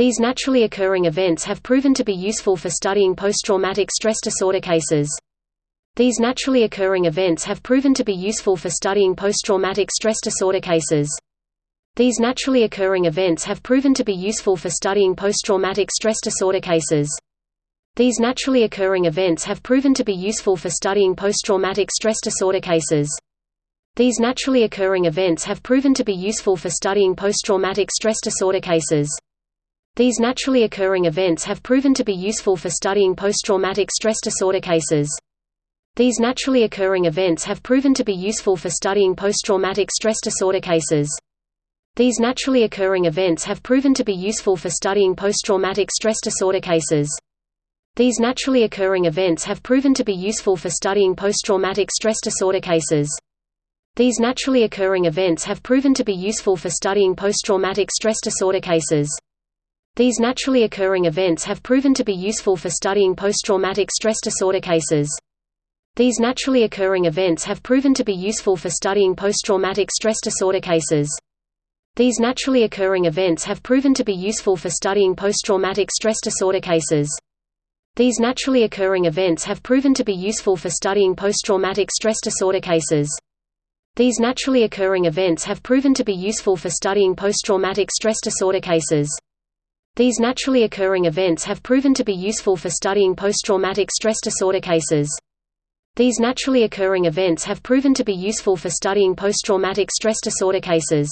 These naturally occurring events have proven to be useful for studying post-traumatic stress disorder cases. These naturally occurring events have proven to be useful for studying post-traumatic stress disorder cases. These naturally occurring events have proven to be useful for studying post-traumatic stress disorder cases. These naturally occurring events have proven to be useful for studying post-traumatic stress disorder cases. These naturally occurring events have proven to be useful for studying post-traumatic stress disorder cases. These naturally occurring events have proven to be useful for studying post-traumatic stress disorder cases. These naturally occurring events have proven to be useful for studying post-traumatic stress disorder cases. These naturally occurring events have proven to be useful for studying post-traumatic stress disorder cases. These naturally occurring events have proven to be useful for studying post-traumatic stress disorder cases. These naturally occurring events have proven to be useful for studying post-traumatic stress disorder cases. These naturally occurring events have proven to be useful for studying post-traumatic stress disorder cases. These naturally occurring events have proven to be useful for studying post-traumatic stress disorder cases. These naturally occurring events have proven to be useful for studying post-traumatic stress disorder cases. These naturally occurring events have proven to be useful for studying post-traumatic stress disorder cases. These naturally occurring events have proven to be useful for studying post-traumatic stress disorder cases. These naturally occurring events have proven to be useful for studying post-traumatic stress disorder cases. These naturally occurring events have proven to be useful for studying post-traumatic stress disorder cases.